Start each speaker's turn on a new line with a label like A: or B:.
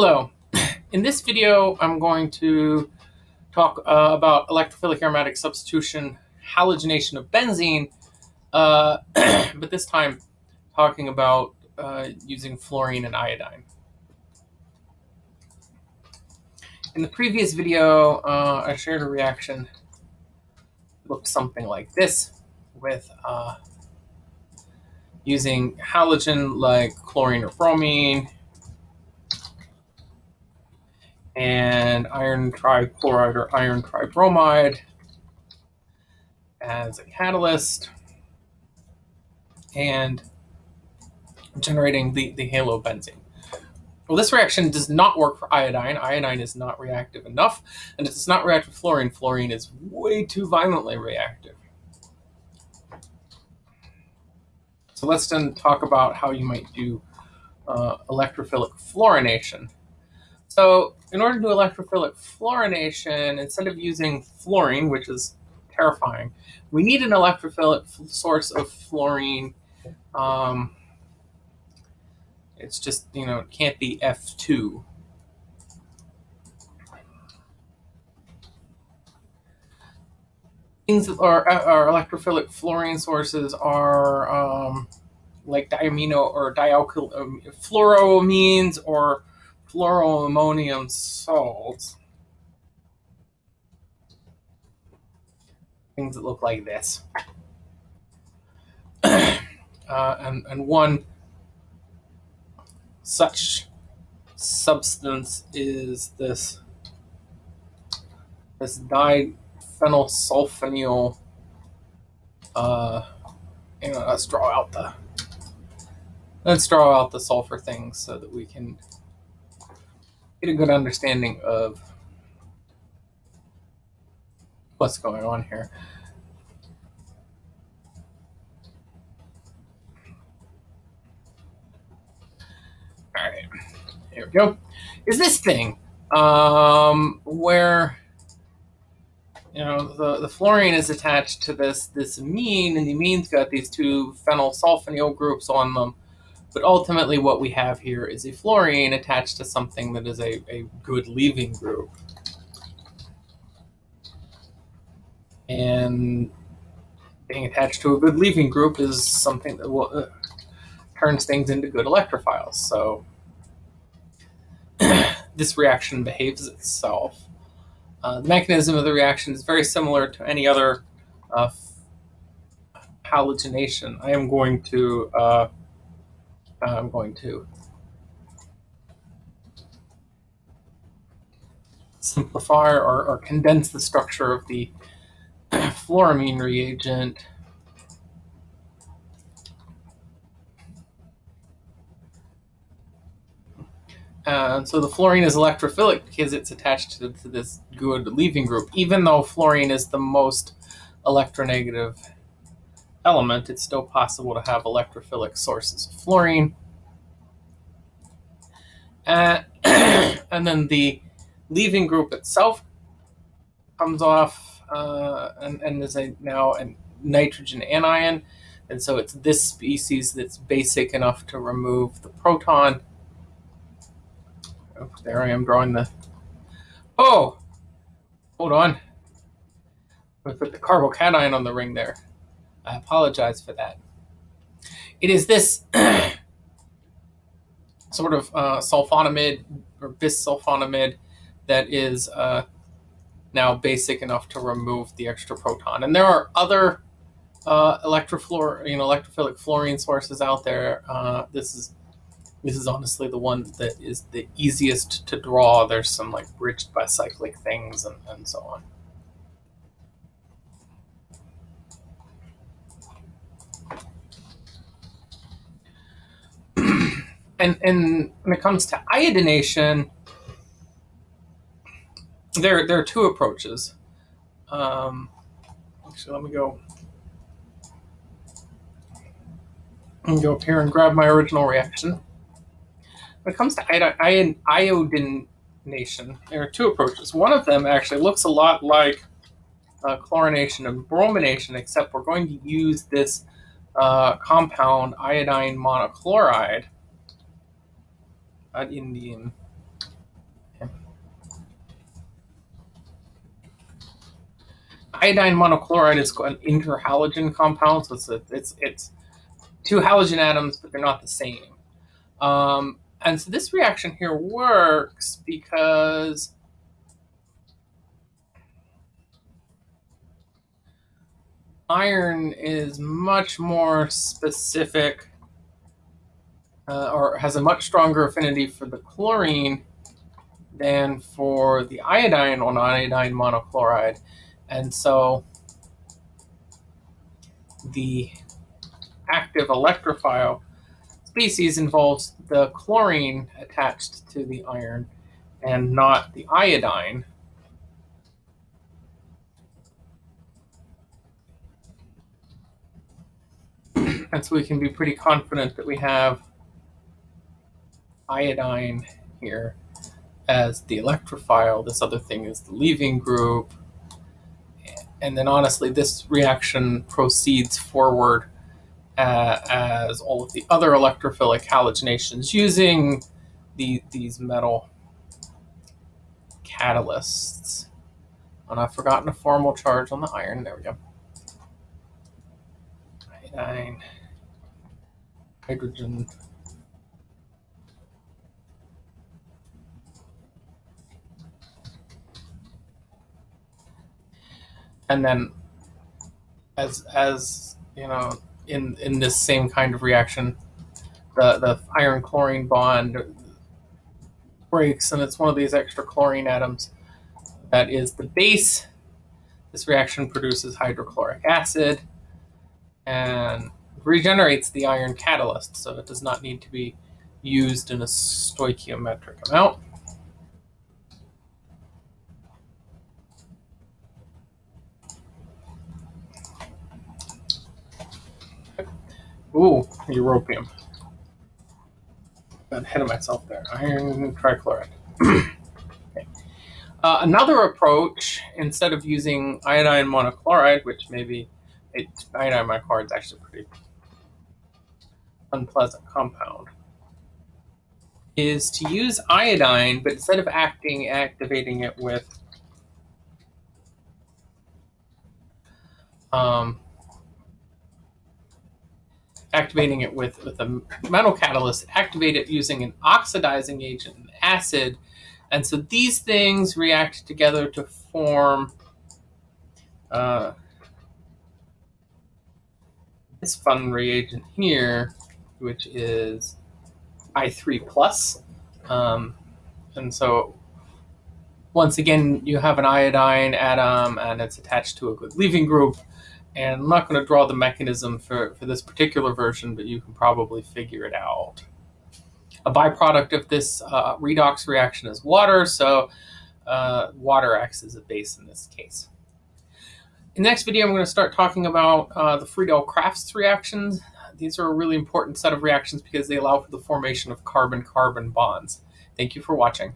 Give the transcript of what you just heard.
A: Hello. In this video, I'm going to talk uh, about electrophilic aromatic substitution, halogenation of benzene, uh, but this time talking about uh, using fluorine and iodine. In the previous video, uh, I shared a reaction that looked something like this with uh, using halogen like chlorine or bromine and iron trichloride or iron tribromide as a catalyst and generating the, the halobenzene. Well, this reaction does not work for iodine. Iodine is not reactive enough, and it does not react with fluorine. Fluorine is way too violently reactive. So let's then talk about how you might do uh, electrophilic fluorination. So in order to do electrophilic fluorination, instead of using fluorine, which is terrifying, we need an electrophilic source of fluorine. Um, it's just, you know, it can't be F2. Things that are, are electrophilic fluorine sources are um, like diamino or dialkyl um, fluoroamines or fluoroammonium salts. Things that look like this. uh, and, and one such substance is this this diphenylsulfonyl uh let's draw out the let's draw out the sulfur things so that we can get a good understanding of what's going on here. All right, here we go. Is this thing um, where you know the, the fluorine is attached to this this amine, and the amine's got these two phenyl sulfonyl groups on them. But ultimately what we have here is a fluorine attached to something that is a, a good leaving group. And being attached to a good leaving group is something that will, uh, turns things into good electrophiles. So this reaction behaves itself. Uh, the mechanism of the reaction is very similar to any other uh, halogenation. I am going to uh, Uh, I'm going to simplify or, or condense the structure of the fluoramine reagent. And so the fluorine is electrophilic because it's attached to, to this good leaving group. Even though fluorine is the most electronegative element, it's still possible to have electrophilic sources of fluorine. Uh, and then the leaving group itself comes off uh, and, and is a, now a nitrogen anion. And so it's this species that's basic enough to remove the proton. Oh, there I am drawing the... Oh! Hold on. I put the carbocation on the ring there. I apologize for that. It is this sort of uh, sulfonamide or bisulfonamide that is uh, now basic enough to remove the extra proton. And there are other uh, electrofluor, you know, electrophilic fluorine sources out there. Uh, this is this is honestly the one that is the easiest to draw. There's some like bridged bicyclic things and, and so on. And and when it comes to iodination, there there are two approaches. Um, actually, let me go. And go up here and grab my original reaction. When it comes to iodination, there are two approaches. One of them actually looks a lot like uh, chlorination and bromination, except we're going to use this uh, compound iodine monochloride an Indian. Iodine monochloride is an interhalogen compound, so it's a, it's it's two halogen atoms, but they're not the same. Um, and so this reaction here works because iron is much more specific uh, or has a much stronger affinity for the chlorine than for the iodine on iodine monochloride. And so the active electrophile species involves the chlorine attached to the iron and not the iodine. and so we can be pretty confident that we have iodine here as the electrophile. This other thing is the leaving group. And then honestly, this reaction proceeds forward uh, as all of the other electrophilic halogenations using the, these metal catalysts. And I've forgotten a formal charge on the iron. There we go. Iodine, hydrogen, and then as as you know in in this same kind of reaction the the iron chlorine bond breaks and it's one of these extra chlorine atoms that is the base. This reaction produces hydrochloric acid and regenerates the iron catalyst so it does not need to be used in a stoichiometric amount Ooh, europium. Got ahead of myself there. Iron trichloride. okay. uh, another approach, instead of using iodine monochloride, which maybe it, iodine monochloride is actually a pretty unpleasant compound, is to use iodine, but instead of acting, activating it with um, activating it with, with a metal catalyst, activate it using an oxidizing agent, an acid. And so these things react together to form uh, this fun reagent here, which is I3 plus. Um, and so once again, you have an iodine atom and it's attached to a good leaving group. And I'm not going to draw the mechanism for, for this particular version, but you can probably figure it out. A byproduct of this uh, redox reaction is water, so uh, water acts as a base in this case. In the next video, I'm going to start talking about uh, the Friedel-Crafts reactions. These are a really important set of reactions because they allow for the formation of carbon-carbon bonds. Thank you for watching.